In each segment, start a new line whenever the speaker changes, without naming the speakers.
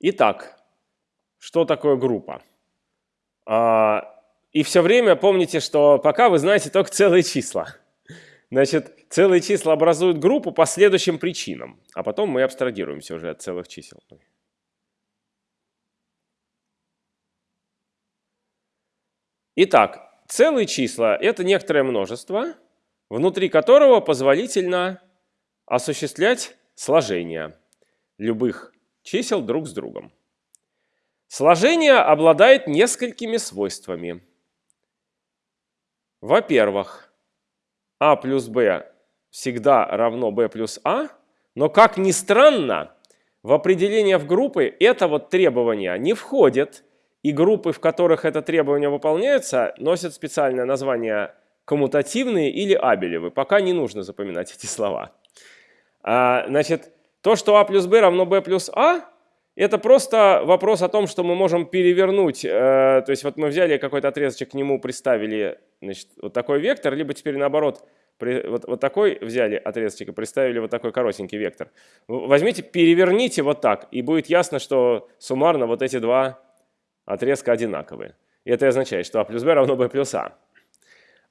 Итак, что такое группа? А, и все время помните, что пока вы знаете только целые числа. Значит, целые числа образуют группу по следующим причинам, а потом мы абстрагируемся уже от целых чисел. Итак, целые числа – это некоторое множество, внутри которого позволительно осуществлять сложение любых чисел друг с другом. Сложение обладает несколькими свойствами. Во-первых, а плюс b всегда равно b плюс а, но, как ни странно, в определение в группы это вот требование не входит, и группы, в которых это требование выполняется, носят специальное название коммутативные или абелевы. Пока не нужно запоминать эти слова. А, значит, то, что а плюс b равно b плюс а, это просто вопрос о том, что мы можем перевернуть, э, то есть вот мы взяли какой-то отрезочек, к нему приставили значит, вот такой вектор, либо теперь наоборот, вот, вот такой взяли отрезочек и приставили вот такой коротенький вектор. Возьмите, переверните вот так, и будет ясно, что суммарно вот эти два отрезка одинаковые. И это означает, что а плюс b равно b плюс а.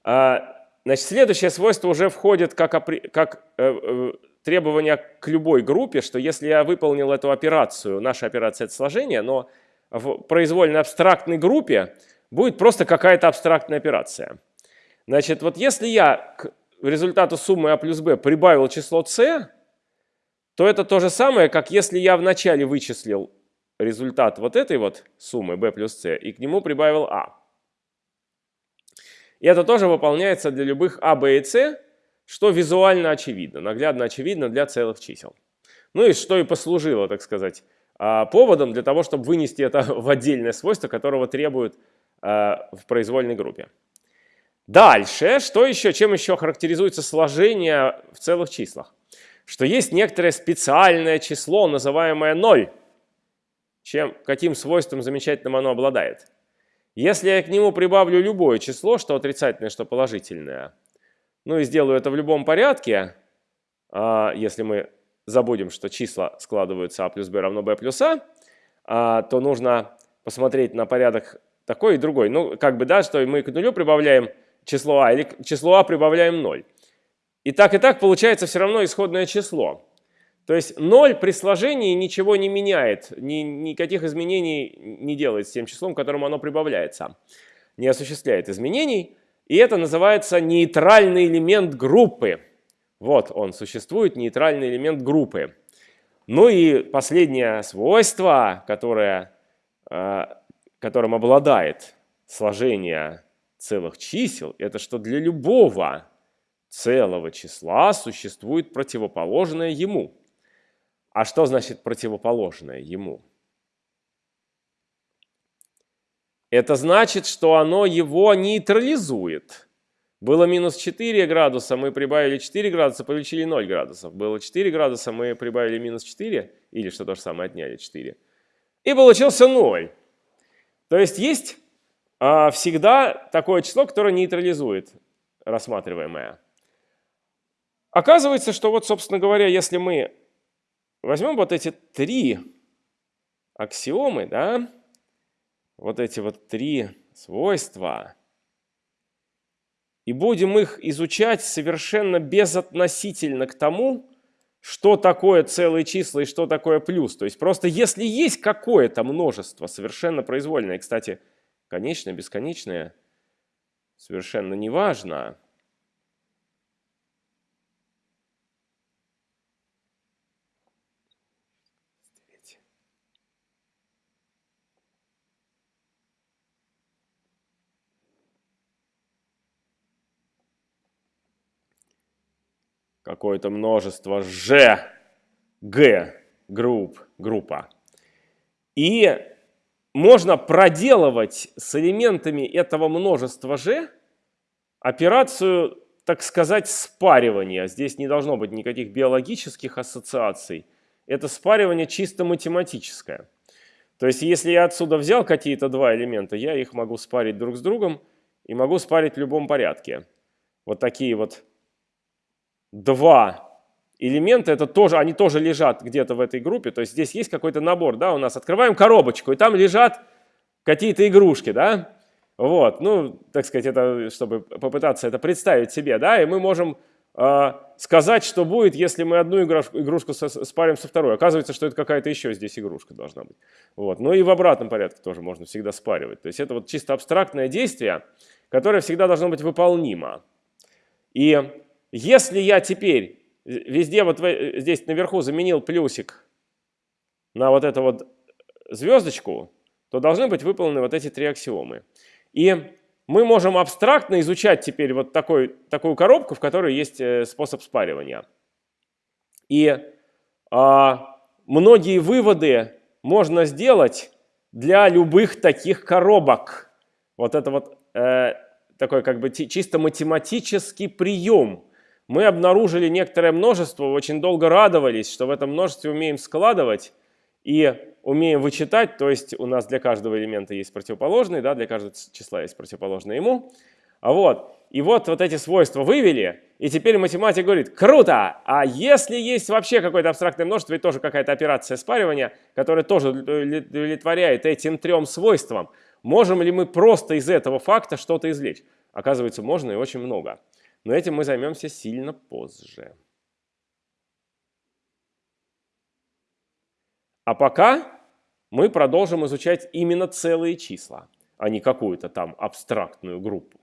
а значит, следующее свойство уже входит как, как э, требование к любой группе, что если я выполнил эту операцию, наша операция это сложение, но в произвольно абстрактной группе будет просто какая-то абстрактная операция. Значит, вот если я к результату суммы а плюс b прибавил число c, то это то же самое, как если я вначале вычислил результат вот этой вот суммы b плюс c и к нему прибавил a. И это тоже выполняется для любых a, b и c, что визуально очевидно, наглядно очевидно для целых чисел. Ну и что и послужило, так сказать, а, поводом для того, чтобы вынести это в отдельное свойство, которого требуют а, в произвольной группе. Дальше, что еще, чем еще характеризуется сложение в целых числах? Что есть некоторое специальное число, называемое 0. Чем, каким свойством замечательным оно обладает? Если я к нему прибавлю любое число, что отрицательное, что положительное, ну и сделаю это в любом порядке, а, если мы забудем, что числа складываются а плюс b равно b плюс а, а, то нужно посмотреть на порядок такой и другой. Ну, как бы, да, что мы к нулю прибавляем число а или к числу а прибавляем 0. И так и так получается все равно исходное число. То есть 0 при сложении ничего не меняет, ни, никаких изменений не делает с тем числом, к которому оно прибавляется. Не осуществляет изменений. И это называется нейтральный элемент группы. Вот он существует, нейтральный элемент группы. Ну и последнее свойство, которое, э, которым обладает сложение целых чисел, это что для любого целого числа существует противоположное ему. А что значит противоположное ему? Это значит, что оно его нейтрализует. Было минус 4 градуса, мы прибавили 4 градуса, получили 0 градусов. Было 4 градуса, мы прибавили минус 4, или что то же самое, отняли 4. И получился 0. То есть есть а, всегда такое число, которое нейтрализует рассматриваемое. Оказывается, что вот, собственно говоря, если мы возьмем вот эти три аксиомы, да, вот эти вот три свойства и будем их изучать совершенно безотносительно к тому, что такое целые числа и что такое плюс. То есть просто если есть какое-то множество совершенно произвольное, кстати, конечное, бесконечное, совершенно неважно, какое-то множество G, G, групп, группа. И можно проделывать с элементами этого множества G операцию, так сказать, спаривания. Здесь не должно быть никаких биологических ассоциаций. Это спаривание чисто математическое. То есть если я отсюда взял какие-то два элемента, я их могу спарить друг с другом и могу спарить в любом порядке. Вот такие вот два элементы, это тоже, они тоже лежат где-то в этой группе, то есть здесь есть какой-то набор, да, у нас открываем коробочку, и там лежат какие-то игрушки, да, вот, ну, так сказать, это, чтобы попытаться это представить себе, да, и мы можем э, сказать, что будет, если мы одну игрушку, игрушку со, спарим со второй. Оказывается, что это какая-то еще здесь игрушка должна быть. Вот, ну и в обратном порядке тоже можно всегда спаривать. То есть это вот чисто абстрактное действие, которое всегда должно быть выполнимо. И если я теперь везде вот здесь наверху заменил плюсик на вот эту вот звездочку, то должны быть выполнены вот эти три аксиомы. И мы можем абстрактно изучать теперь вот такой, такую коробку, в которой есть э, способ спаривания. И а, многие выводы можно сделать для любых таких коробок. Вот это вот э, такой как бы чисто математический прием. Мы обнаружили некоторое множество, очень долго радовались, что в этом множестве умеем складывать и умеем вычитать, то есть у нас для каждого элемента есть противоположный, да, для каждого числа есть противоположный ему. А вот, и вот вот эти свойства вывели, и теперь математик говорит, круто, а если есть вообще какое-то абстрактное множество и тоже какая-то операция спаривания, которая тоже удовлетворяет этим трем свойствам, можем ли мы просто из этого факта что-то извлечь? Оказывается, можно и очень много. Но этим мы займемся сильно позже. А пока мы продолжим изучать именно целые числа, а не какую-то там абстрактную группу.